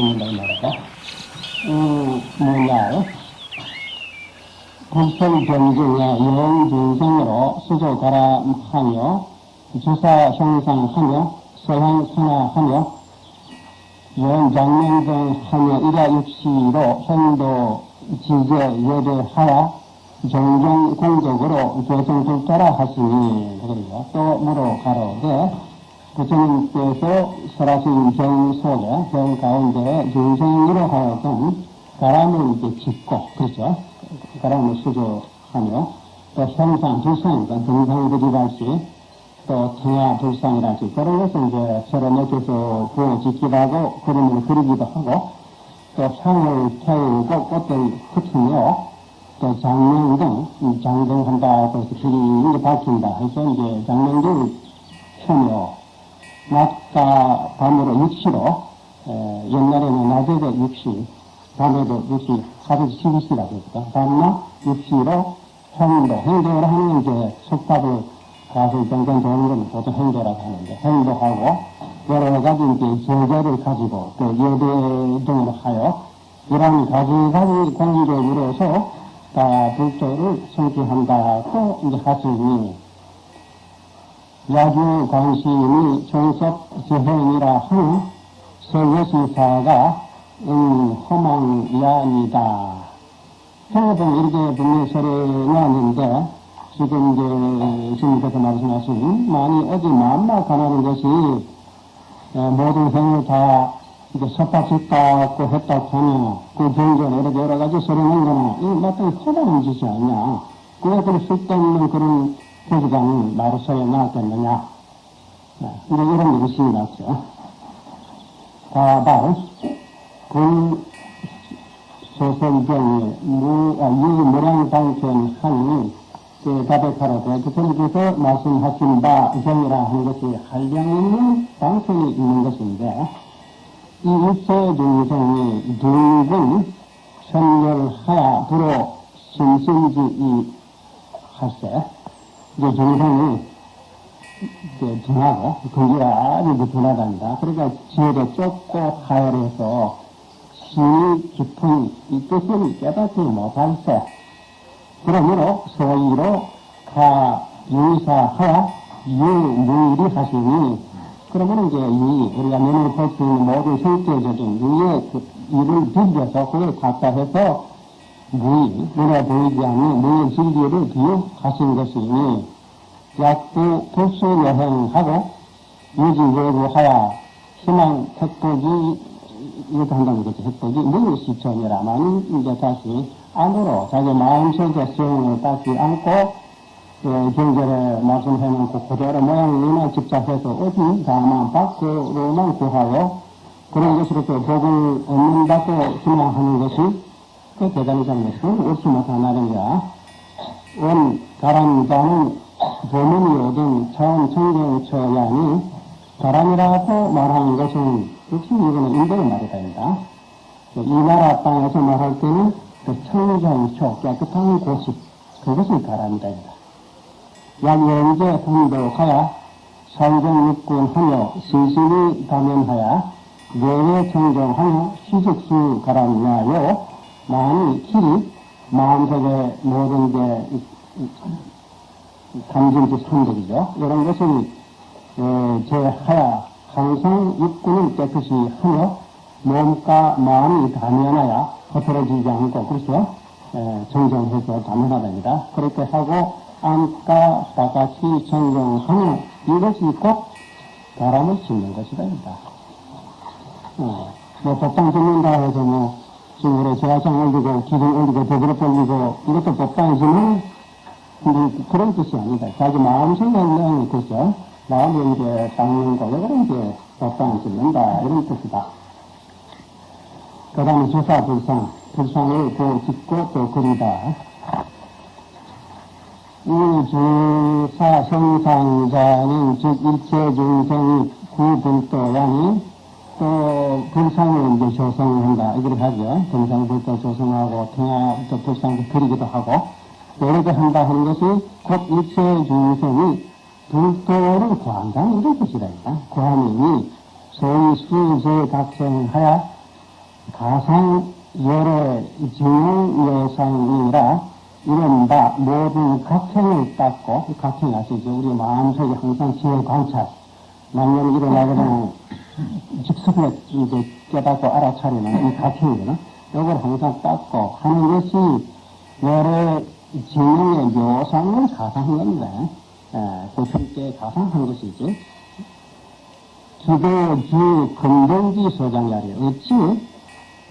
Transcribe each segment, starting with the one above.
바람을 짓는다, 이 말이다. 음, 뭐냐, 불성 경중에 영중생으로 수조 가람하며, 주사 형상하며, 서양 선화하며, 영장명등 하며, 이라 육시로 현도 지제 예배하여, 정정 공적으로 교정불자라 하시니, 그러죠. 또 물어 가로되, 부처님께서 설하신 경 속에, 경 가운데 중생으로 하여금 바람을 이제 짓고, 그렇죠. 바람을 수조하며, 또 형상, 불상이니까 등상들이랄지, 또 청야 불상이랄지, 그런 것을 이제 서로 부어 짓기도 하고, 그림을 그리기도 하고, 또 향을 태우고 꽃을 흩으며, 또 장명 등, 장등한다, 그래서 길이 밝힌다 해서 이제 장명 등을 펴며, 낮과 밤으로 육시로, 에, 옛날에는 낮에도 육시, 밤에도 육시, 하루 십시라고 했다. 밤낮 육시로 행도, 행도를 하는 이제 속밥을 가서 정전 좋은 건 보통 행도라고 하는데, 행도하고, 여러 가지 이제 제재를 가지고, 또 예배 등으로 하여, 이런 가지가지 공적으로서 다 불조를 성취한다고 이제 하시니, 야주 관심이 종섭 지행이라 하는 설여시사가 음, 허망이아니다. 행업은 이렇게 분명히 소리 나는데, 지금 이제 스님께서 말씀하신 많이 어디 마음만 가나는 것이 모든 행을 다 이게 섭박짓다고 했다고 하면 그 경전 이렇게 여러 가지 소리 낸 거는 이 마땅히 허다는 짓이 아니냐. 그왜 그런 쓸데없는 그런 나로 소리 나왔겠느냐. 네, 이런 의심이 났죠. 다발, 그 소설경이 무, 아, 유무량방편 하니 그 다백하라고 그분께서 말씀하신 바 경이라 하는 것이 한량 있는 방편이 있는 것인데 이 일세 중생이 둥근 선열하야 불어 심심지 이 할세 이제 중생이 이제 둔하고 근기가 아주 둔하단다. 그러니까 지혜도 좁고 하열해서 심이 깊은 이 뜻을 깨닫지 못할세. 그러므로 소위로 가 유사하야 유무리 하시니 그러면 이제 이 우리가 눈으로 볼 수 있는 모든 실제적인 유의 그 일을 비벼서 그걸 갖다해서 무의 눈에 보이지 않는 무의 진리를 비유하신 것이니 약부 불수 여행하고 유지외부하야 희망 택복이 이렇게 한다는 거죠. 획복이 무시천이라만 이제 다시 안으로 자기 마음속에 수용을 다시 안고 그 경전에 말씀해놓고 그대로 모양이나 집착해서 어디 다만 밖으로만 구하여 그런 것으로서 복을 얻는다고 희망하는 것이 그 대단이라는 것은 없이 못하나는 거야. 원 가람자는 보문이 오든 차원 청경처야니 가람이라고 말하는 것은 역시 이거는 인도의 말이 됩니다. 이 나라 땅에서 말할 때는 그 청정초, 깨끗한 곳이, 그것이 가람이다. 약연제 hun도하여 상정육군 하며 신신이 다면하여 내외 청정하여 시직수 가람나요 마음이 길이 마음속에 모든 게 감정지 선들이죠. 이런 것을 어, 제하여 항상 육군을 깨끗이 하며 몸과 마음이 다면하여 허물어지지 않고 그렇죠. 에, 정정해서 다면하답니다. 그렇게 하고 안과 다같이 정정하며 이것이 곧 바람을 짓는 것이랍니다. 어, 뭐 법당 짓는다 해서 뭐 우리 제화상 올리고 기둥 올리고 더불어 올리고 이것도 법당이지만 근데 그런 뜻이 아니다. 자기 마음속에 있는 그죠. 마음을 이제 닦는 거, 이거를 이제 법당을 짓는다. 이런 뜻이다. 그 다음에 주사 불상. 불상을 그 짓고 또 그리다. 이 주사 성상자는 즉 일체 중생이 구불도양이 또 불상을 이제 조성한다. 이렇게 하죠. 등상불도 조성하고 통화도 불상도 그리기도 하고 이렇게 한다 하는 것이 곧 일체 중생이 불도를 구한다는 이런 뜻이다. 구함이 소위 수제 각성하여 가상 열의 증용 예상이라 이른바 모든 각행을 닦고 각행 아시죠? 우리 마음속에 항상 지혜 관찰 만년 일어나거나 직속에 이제 깨닫고 알아차리는 이 각행이거든. 이걸 항상 닦고 하는 것이 열의 진영의 묘상을 가상한. 예, 고품께 가상한 것이지. 기도주 금동지 소장 자리 어찌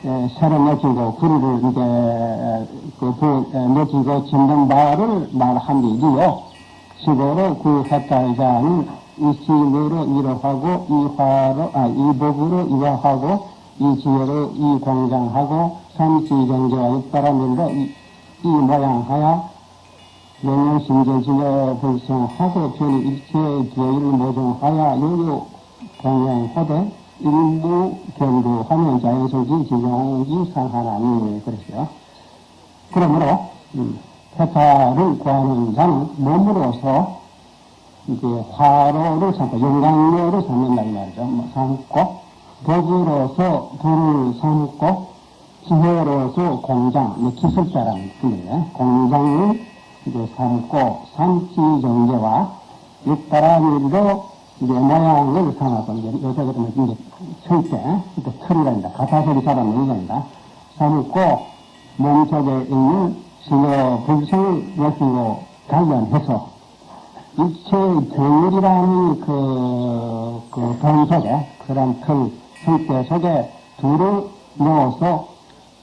에, 새로 맺히고 글을 이제 그, 그 맺히고 짓는 바를 말한 일이요. 시고로 그 헷갈자는 이심으로 이로하고 이화로 아 이복으로 이화하고 이지혜로 이공장하고 삼시정제와 육바라밀로 이, 이 모양하여 영영신경신에 불성하고 변이 일체의 기회를 모종하여 요요 공양하되 일부 경부하면 자연성지 지정지 상하나니 그랬어요. 그러므로 음, 태파를 구하는 자는 몸으로서 이제 화로를 삼고 영광로를 삼는다 이 말이죠. 뭐 삼고 덕으로서 불을 삼고 기회로서 공장, 뭐 기술자라는 뜻이에요. 공장을 이제 삼고 삼치 정제와 육바라밀로 이제 모양을 삼아서 이제 요새 그러면 이제 철대, 또 틀이란다. 가사소리 잡아놓는 겁니다. 삼고 몸속에 있는 신호 불성을 여기고 관련해서 일체 정일이라는 그, 그 동속에, 그런 틀, 성대 속에 둘을 넣어서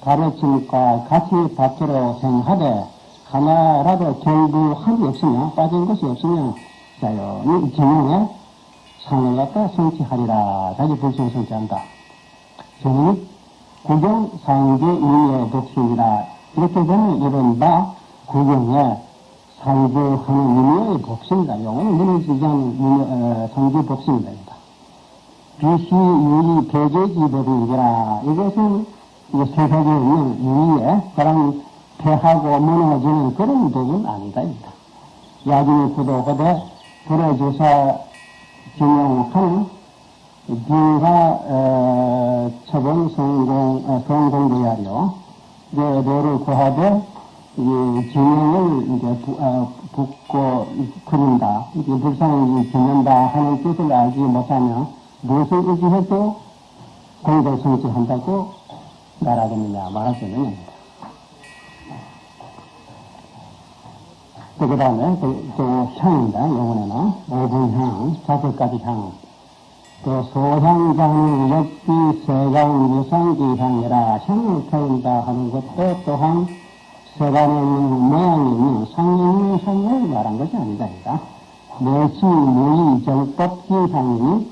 가르침과 같이 밖으로 생하되 하나라도 결부함이 없으면 빠진 것이 없으면 자연히 진영에 상을 갖다 성취하리라. 자기 불성 성취한다. 저는 구경 상계 인의 복신이라 이렇게 되면 이른바 구경에 상주하는 인의 복신이다. 영어는 무너지지 어, 상주 복신이다. 비시 유의 배제기법이니라 이것은 있는 유의에 그런 패하고 무너지는 그런 법은 아니다. 야중이 구도하되 불어주사 진행하는 비가 어, 처분 성공 어, 성공되야려 뇌를 구하되 이 진영을 이제 부, 어, 붓고 그린다 이게 불쌍히 짓는다 하는 뜻을 알지 못하면 무엇을 의지해도 공덕 성취한다고 말하겠느냐 말할 수 있는 겁니다. 또, 그 다음에, 또, 또, 향입니다. 영혼에는. 오분향, 다섯 가지 향. 또, 소향장은 역비, 세강, 유상기 향이라 향을 태운다 하는 것도 또한 세간에 있는 모양이 있는 상이 있는 향을 말한 것이 아니다. 내시, 무의, 정법기 향이니,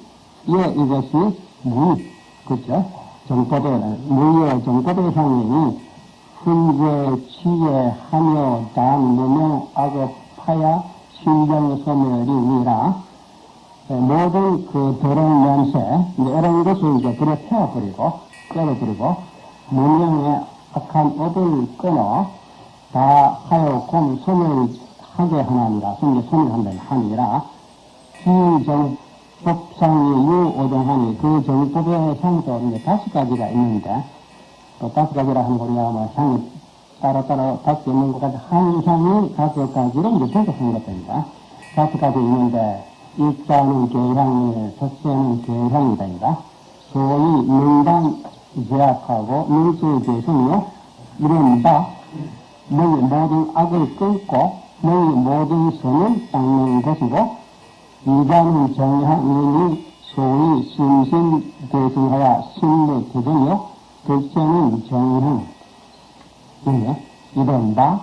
예, 이것이 무, 그죠? 정법의, 무의 정법의 향이니, 훈제, 취해, 하며, 단, 무명, 악업, 파야, 신경, 소멸이니라, 모든 그 더러운 냄새, 이런 것을 이제 불에 태워버리고, 끌어버리고, 무명의 악한 업을 끊어, 다 하여금 소멸하게 하나니라, 손에 소멸한다 하니라, 기정, 법상이 유오정하니 그 정법의 향도 이제 다섯 가지가 있는데, 또 다섯 가지라 하는 거냐, 뭐, 향이 따로 따로 다섯 있는 것 같아. 한 향이 다섯 가지로 이제 분석한 것입니다. 다섯 가지 있는데, 일자는 계향이, 첫째는 계향이다. 소위 명당 제약하고 명수에 대해서는요, 이른바, 너희 모든 악을 끊고, 너희 모든 선을 닦는 것이고, 이반은 정향인이 소위 심신대승하여 신의 대등이요, 둘째는 정형. 이게 이른바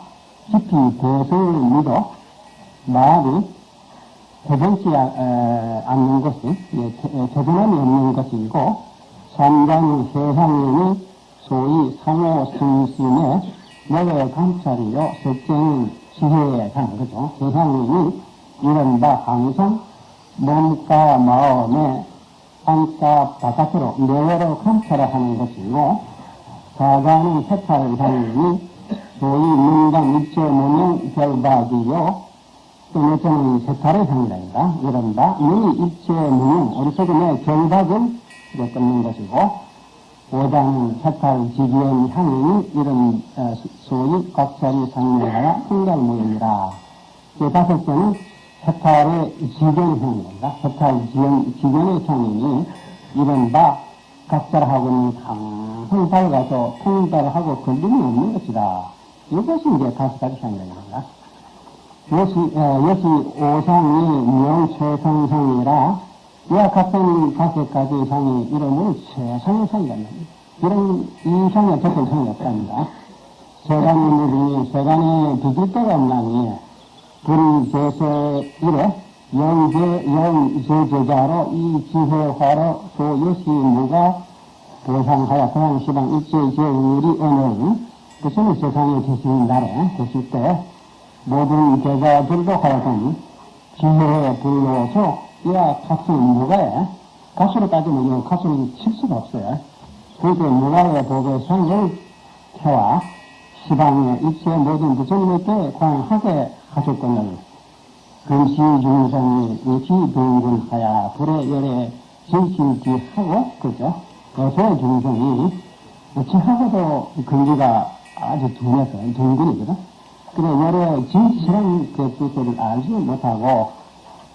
깊이 대승을 믿어 말이 대변치 않는 것이 대변함이 없는 것이고 삼단의 해향인이 소위 상호 승신 의 내외 감찰이요 석쟁인 지혜에 간 거죠. 해향인이 이른바 항상 몸과 마음에 안과 바깥으로 내외로 감찰을 하는 것이고 사가는 세탈 당연히 소위 문당 입체 모명 결박이요 또 몇째는 세탈의 향이란다. 이른바 이미 일체 무능, 어리석음의 경박을 이제 끊는 것이고, 오장은 세탈 지기의 향이 이런 어, 소위 각설이 상명하여 흥달무용이라. 그 다섯째는 세탈의 지견 향이란다. 세탈 지견, 지견의 향이니 이른바 각설하고는 강한 밝아서 통달하고 걸림이 없는 것이다. 이것이 이제 다섯 가지 향이란다. 이것이, 어, 이것이 오상이 명최상상이라 이와 같은 다섯 가지 상이 이름을 상이라 합니다. 이런 이 상에 적은 상이 없답니다. 세간의 물이 세간에 비길 데가 없나니 불제세 이래 영제 영제제자로 이 지혜화로 소여시 무가 보상하여 고향시방 일제제 우리 오늘 그것은 세상에 계신 날에 계실 때 모든 제자들도 하여금 지혜에 불러서 이와 같은 무가에 가수로 따지면 이 가수는 칠 수가 없어요. 그렇게 무가의 법의 상을 태와 시방의 일체 모든 부처님께 광하게 하실 것을 금시 중성이 일치동군하야 불의 열에 질실지하고 그죠? 어서 중성이 지하고도 근기가 아주 둔해서 둥근이거든. 그래 열에 진실한 그 뜻을 알지 못하고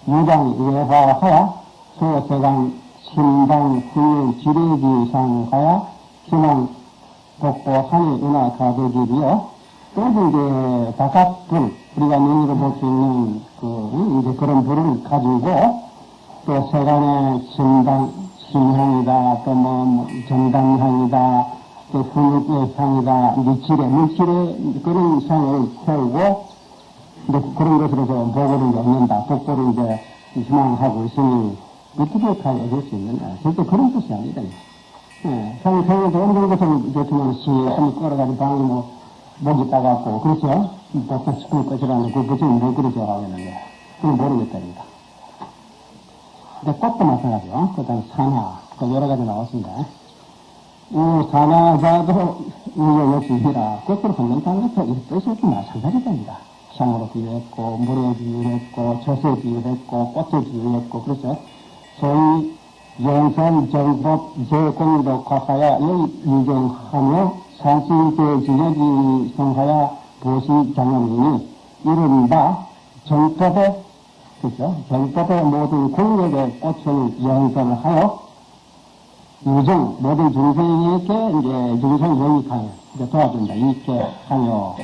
무당 외화하야 소세강 신당 훈육 지뢰지상하야 신앙 독보 산이 은하 가득이며 또 이제 바깥불 우리가 눈으로 볼 수 있는 그 이제 그런 불을 가지고 또 세간의 신당 신향이다 또 뭐 정당향이다 또 훈육의 향이다 미칠의 물칠의 그런 향을 태우고 이제 그런 것으로서 복을 이제 얻는다 복보를 이제 희망하고 있으니 어떻게 얻을 수 있느냐 절대 그런 뜻이 아니다 예, 성, 성에도 어느 것을 이제 두면 시, 한번 끌어가지고 방에 뭐, 목이 따갖고, 그렇죠? 보통 스쿨 것이라는 그 것은 뭐 그렇게 하겠는데, 그건 모르겠답니다. 근데 꽃도 마찬가지요. 그 다음에 산화, 그 여러 가지 나왔습니다. 이 산화자도 이거 역시 이라 꽃을 걷는다는 것도 이 뜻이 마찬가지입니다. 향으로 비유했고, 물에 비유했고, 젖에 비유했고, 꽃에 비유했고, 그렇죠? 소위 영산 정법 제공덕화하여 유경하며 산신대 진여지 성하여 보시 장엄이니 이른바 정법의 그죠? 정법의 모든 공력의 꽃을 연설하여 유정 모든 중생에게 이제 중생 영익하여 이제 도와준다 이렇게 하여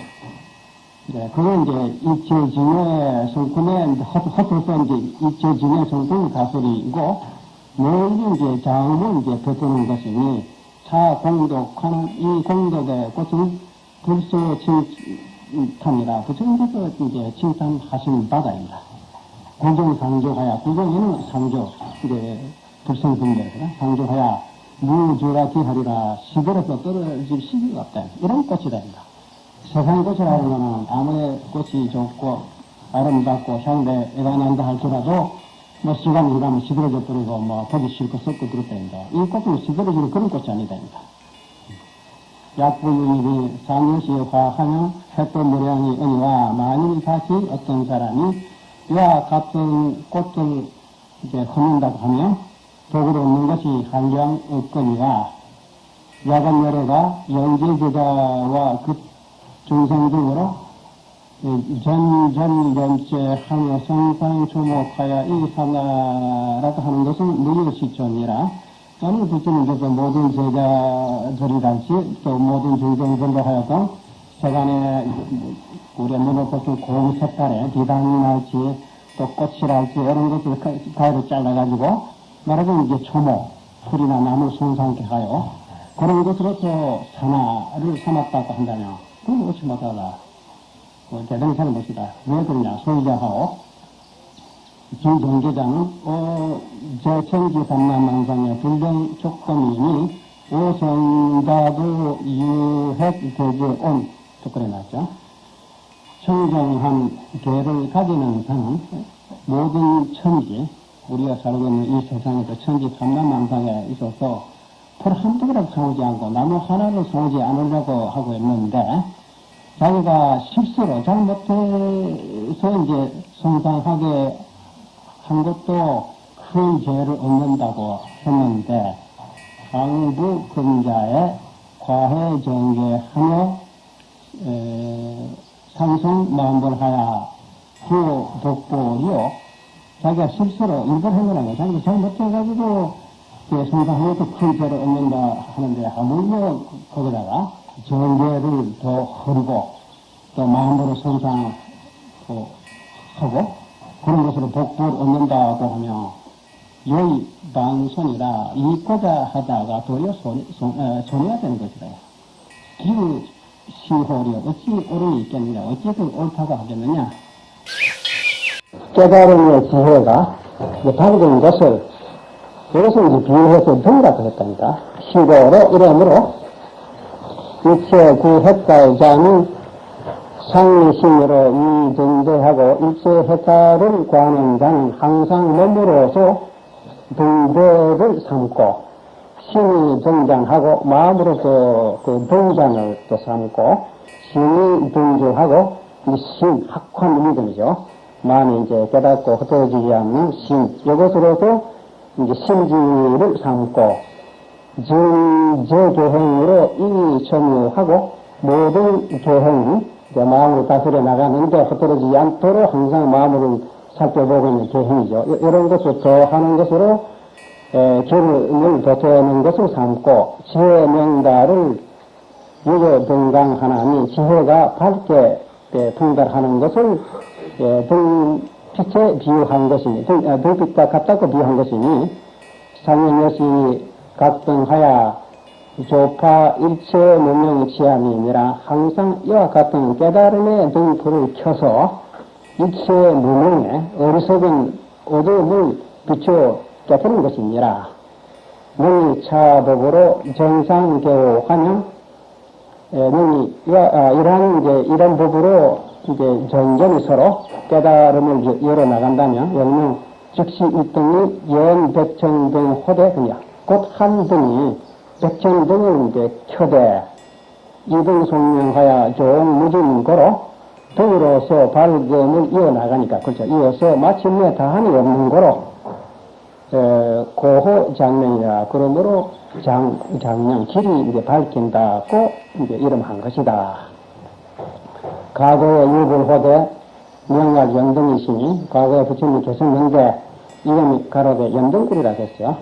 네, 그건 이제 이체진의 성품의 헛헛해서 이제 이체진의 성품 가설이고 모든 이제 장을 이제 베푸는 것이니 차 공덕하는 이 공덕의 꽃은 불소 칭찬이라 부처님께서 이제 칭찬하신 바다입니다. 구정상조하야 구정에는 상조 이제 불성분대라 상조하야 무주라 기 하리라 시들어서 떨어질 시기가 없다 이런 꽃이다입니다. 세상 꽃이라는 것은 아무리 꽃이 좋고 아름답고 향대가 난다 할지라도 뭐 시간이 지나면 시들어져 버리고 뭐 보기 싫고 썩고 그렇다입니다. 이 꽃은 시들어지는 그런 꽃이 아니다입니다. 약부유입이 상여시에 화하며 햇도 무량이 은이와 만일 다시 어떤 사람이 이와 같은 꽃을 이제 헛는다고 하면 독을 얻는 것이 한량 없거니와 야간 열애가 영제제자와 그 중생 중으로 전전전체 하며 성상 주목하여 이사나라고 하는 것은 무효시존이라. 어느 부처님께서 모든 제자들이랄지 또 모든 중생들로 하여금 세간에 우리 문을 보통 공색깔에 비단이랄지 또 꽃이랄지 이런 것을 가위로 잘라가지고 말하자면 이제 초목 풀이나 나무 손상케 하여 그런 것으로서 산화를 삼았다고 한다면 그건 어찌 못하다 어, 대등사는 것이다. 왜 그러냐? 소유자하고 김종계자는 어, 제천지 삼남망상의 불령 조건이니 오성자도 유핵 대제온 조건에 나왔죠. 청정한 계를 가지는 사는 모든 천지, 우리가 살고 있는 이 세상에서 천지 삼남망상에 있어서 풀 한두 그릇 사오지 않고 나무 하나를 사오지 않으려고 하고 있는데 자기가 실수로 잘못해서 이제 손상하게 한 것도 큰 죄를 얻는다고 했는데 강부 금자의 과해 정죄하며 상승 만벌하야 그 독보리요 자기가 실수로 일부러 한 거라고 자기가 잘못해가지고 큰 죄를 얻는다 하는데 하물며 거기다가 정죄를 더 허리고 또 마음으로 손상하고 그런 것으로 복부를 얻는다고 하면 여의 방손이라 이거자 하다가 도리어 손, 손, 어, 손해가 되는 것이다. 기우 시호리 어찌 옳음이 있겠느냐 어찌 그 옳다고 하겠느냐 깨달음의 지혜가 밝은 것을 이것을 이제 비유해서 등라고 했답니다. 시도로 이름으로 일체 구핵가자는 상리심으로 이등대하고 일체 핵가를 구하는 자는 항상 몸으로서 등대를 삼고 신이 등장하고 마음으로 그, 그 등장을 또 삼고 신이 등장하고 신, 학환 믿음이죠. 마음이 이제 깨닫고 흩어지지 않는 신, 이것으로도 이제 심지를 삼고 증제교행으로 이천유하고 모든 교행이 마음으로 다스려 나가는데 흩어지지 않도록 항상 마음으로 살펴보고 있는 교행이죠. 이런 것을 더하는 것으로 기름을 덧대는 것을 삼고 지혜 명다를 유교 등강 하나니 지혜가 밝게 등달하는 것을 등 빛에 비유한 것이니 등, 등빛과 같다고 비유한 것이니 상현여시 각등하야 조파 일체 무명치함이니라 항상 이와 같은 깨달음의 등불을 켜서 일체 무명에 어리석은 어두움을 비추어 깨뜨는 것이니라. 능이 차법으로 정상교하면 능이 아, 이러한 이제 이런 법으로 이제 전전이 서로 깨달음을 열어 나간다면 예를 즉시 일등이 연 백천등 호대 그냐 곧 한 등이 백천등을 이제 켜대. 이등 송명하여 종무진 거로 등으로서 발견을 이어나가니까 그렇죠. 이어서 마침내 다한이 없는 거로 고호 장명이라 그러므로 장, 장명 길이 이제 밝힌다고 이제 이름한 것이다. 과거의 유불호대 명할 연등이시니 과거에 부처님이 계셨는데 이름이 가로대 연등굴이라 했어요.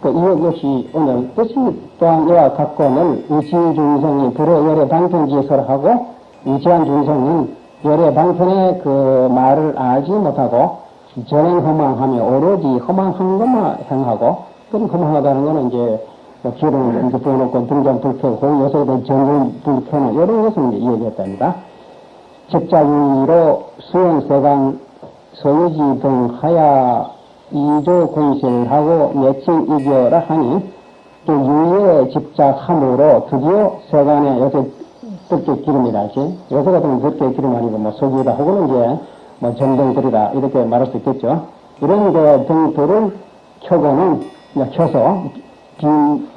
그 이것이 오늘 뜻이 또한 이와 같고는 의지 중생이 불의 열의 방편지에서 하고 의지한 중생은 열의 방편의 그 말을 알지 못하고 전행 허망하며 오로지 허망한 것만 행하고 그럼 허망하다는 거는 이제 뭐 기름을 이제 부어놓고 등장 불켜고 요새도 전등 불켜는 이런 것을 이제 이야기했답니다. 직자유로 수행세강 소유지 등 하야 이조 공실을 하고 며칠 이겨라 하니 또 유예 집착함으로 드디어 세간에 요새 뜰게 기름이라지 요새 같은 뜰게 기름 아니고 뭐 석유다 혹은 이제 뭐 정등들이다 이렇게 말할 수 있겠죠. 이런 그 등들을 켜고는 켜서 빈,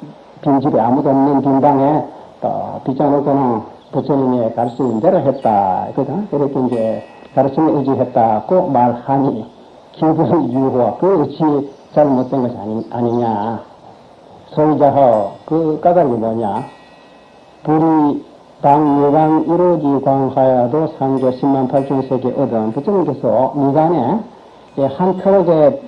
빈집에 아무도 없는 빈방에 또 빗자놓고는 부처님의 가르치는 대로 했다. 그죠? 이렇게 이제 가르침에 의지했다고 말하니 기분 유호 그 어찌 잘못된 것이 아니, 아니냐. 소유자하 그 까닭이 뭐냐. 불이 당유강 이루지 광하여도 상조 10만 8천 세계 얻은 부처님께서 미간에 한 트럭의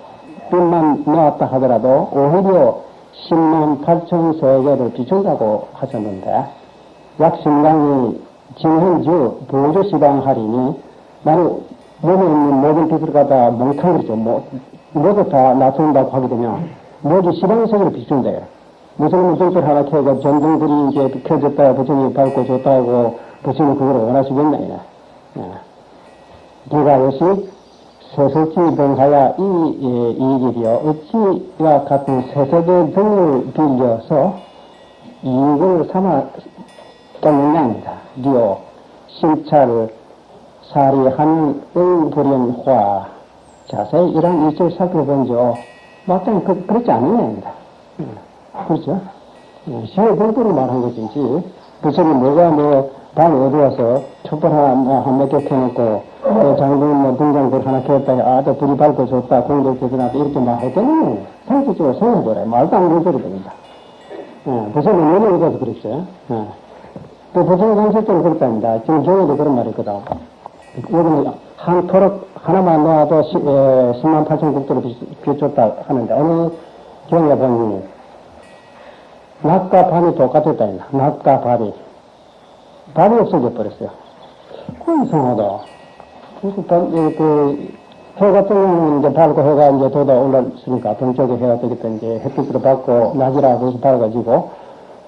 빛만 넣었다 하더라도 오히려 10만 8천 세계를 비춘다고 하셨는데 약 신강이 진현주 보조시방 하리니 나는 몸에 있는 모든 빛을 갖다 몽탕그리죠. 뭐, 모두 다 나타낸다고 하게 되면 모두 시방세계를 비춘대요. 무슨 무슨 소리 하나 켜고 전등불이 이제 켜졌다 부처님이 밝고 좋다고 부처님 그걸 원하시겠냐 이래. 기가 역시 세석지 등하야 이, 이, 이 길이요 어찌와 같은 세석의 등을 빌려서 이익을 삼아 겠느냐입니다. 리오 심차를 사리한 응불연화 자세히 이런 이치를 살펴본죠. 마땅히 그, 그렇지 않느냐입니다. 그렇죠? 시의 공부를 말한 것이지, 부처님 뭐가 뭐, 밤 어두워서 촛불 하나 뭐한몇 개 켜놓고 또 장군 뭐 등장불 하나 켰다 아저 불이 밝고 좋다 공덕 대전하다 이렇게 막 했더니 상식적으로 생각해보래 말도 안 소리 됩니다. 예, 부산은 연예에 가서 그랬어요. 예. 또 부산 상식적으로 그렇답니다. 지금 경에도 그런 말이 있거든. 여기는 한 토록 하나만 놓아도 시, 에, 10만 8천 국도로 비춰다 하는데 어느 경에 보니 낮과 밤이 똑같았다 낮과 밤이 밤이 없어져 버렸어요. 그 이상하다. 그래서 밤, 예, 그, 해 같은 경우는 이제 밝고 해가 이제 돋아 올랐으니까 동쪽에 해가 때문에 이제 햇빛으로 받고 낮이라 그래서 밝아지고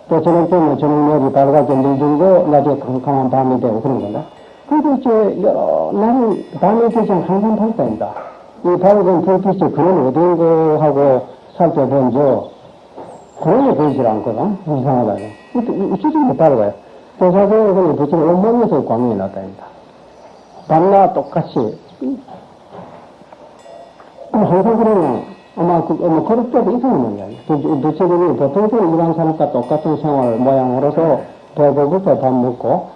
또 저녁 때면 저녁열이 밝아져 물들고 낮에 캄캄한 밤이 되고 그런 건가? 그래도 이제 여러 날은 밤이 되지 항상 밝다입니다. 이 밝은 불빛이 그런 어두운 거하고 살펴본저 그런 게 보이질 않거든. 이상하다. 이쪽이 밝아요. 보니 부처는 온몸에서 광명이 났다입니다. 밤낮 똑같이 항상 그러면 아마 그, 뭐 그럴 때도 있었는 거예요. 도체들이 보통적으로 일반 사람과 똑같은 생활 모양으로서 배고부터 밥 먹고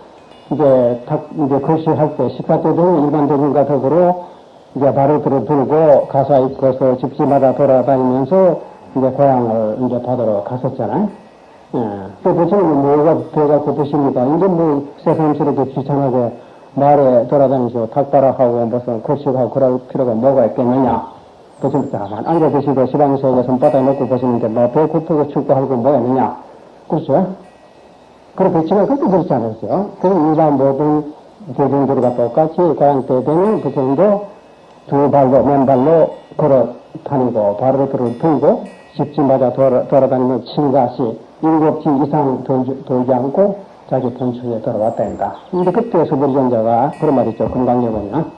이제 탁 이제 글씨할 때 식사 때 되면 일반적인과 더불어 이제 발을 들어 들고 가사 입고서 집집마다 돌아다니면서 이제 고향을 이제 받으러 갔었잖아요. 예. 그 부처님은 뭐가 배가 고프십니까? 이제 뭐 새삼스럽게 귀찮하게 말에 돌아다니시고 탁발하고 무슨 고식하고 그럴 필요가 뭐가 있겠느냐. 부처님께 가만 앉아 계시고 시방 속에 손바닥 놓고 보시는데 뭐배 고프고 춥고 하고 뭐가 있느냐. 그렇죠? 그래 배치가 그렇게 그렇지 않았어요. 그럼 일반 모든 대중들과 똑같이 고향 때 되면 부처님도 두 발로 맨발로 걸어 다니고 발을 들고 집집마다 돌아, 돌아다니면 칠가시 일곱 지 이상 돌지, 돌지 않고 자기 본처에 한다. 근데 그때 서불전자가 그런 말 있죠. 금강에 보면